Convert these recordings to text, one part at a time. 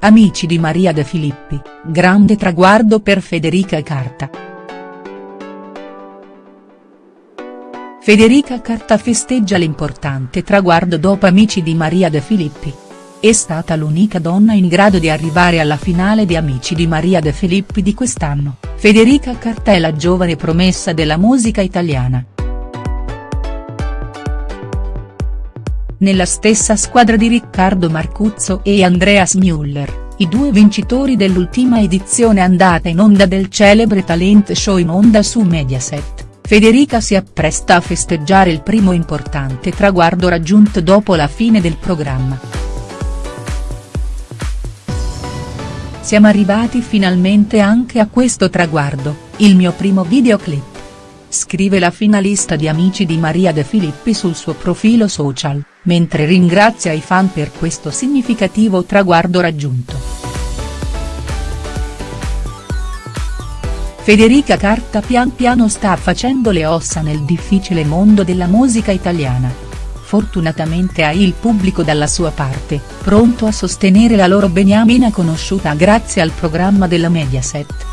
Amici di Maria De Filippi, grande traguardo per Federica Carta. Federica Carta festeggia l'importante traguardo dopo Amici di Maria De Filippi. È stata l'unica donna in grado di arrivare alla finale di Amici di Maria De Filippi di quest'anno, Federica Carta è la giovane promessa della musica italiana. Nella stessa squadra di Riccardo Marcuzzo e Andreas Müller, i due vincitori dell'ultima edizione andata in onda del celebre talent show in onda su Mediaset. Federica si appresta a festeggiare il primo importante traguardo raggiunto dopo la fine del programma. Siamo arrivati finalmente anche a questo traguardo, il mio primo videoclip scrive la finalista di Amici di Maria De Filippi sul suo profilo social, mentre ringrazia i fan per questo significativo traguardo raggiunto. Federica Carta pian piano sta facendo le ossa nel difficile mondo della musica italiana. Fortunatamente ha il pubblico dalla sua parte, pronto a sostenere la loro beniamina conosciuta grazie al programma della Mediaset.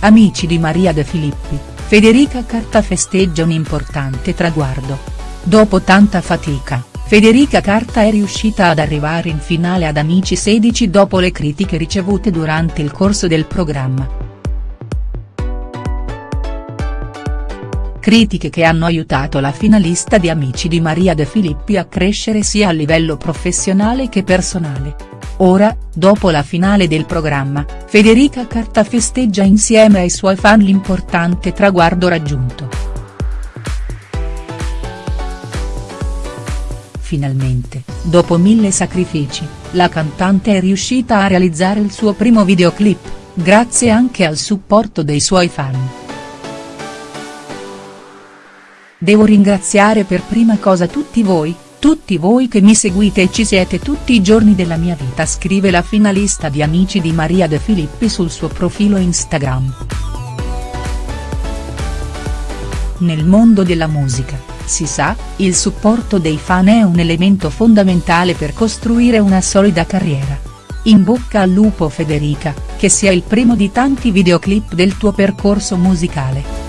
Amici di Maria De Filippi, Federica Carta festeggia un importante traguardo. Dopo tanta fatica, Federica Carta è riuscita ad arrivare in finale ad Amici 16 dopo le critiche ricevute durante il corso del programma. Critiche che hanno aiutato la finalista di Amici di Maria De Filippi a crescere sia a livello professionale che personale. Ora, dopo la finale del programma, Federica Carta festeggia insieme ai suoi fan l'importante traguardo raggiunto. Finalmente, dopo mille sacrifici, la cantante è riuscita a realizzare il suo primo videoclip, grazie anche al supporto dei suoi fan. Devo ringraziare per prima cosa tutti voi, tutti voi che mi seguite e ci siete tutti i giorni della mia vita scrive la finalista di Amici di Maria De Filippi sul suo profilo Instagram. Nel mondo della musica, si sa, il supporto dei fan è un elemento fondamentale per costruire una solida carriera. In bocca al lupo Federica, che sia il primo di tanti videoclip del tuo percorso musicale.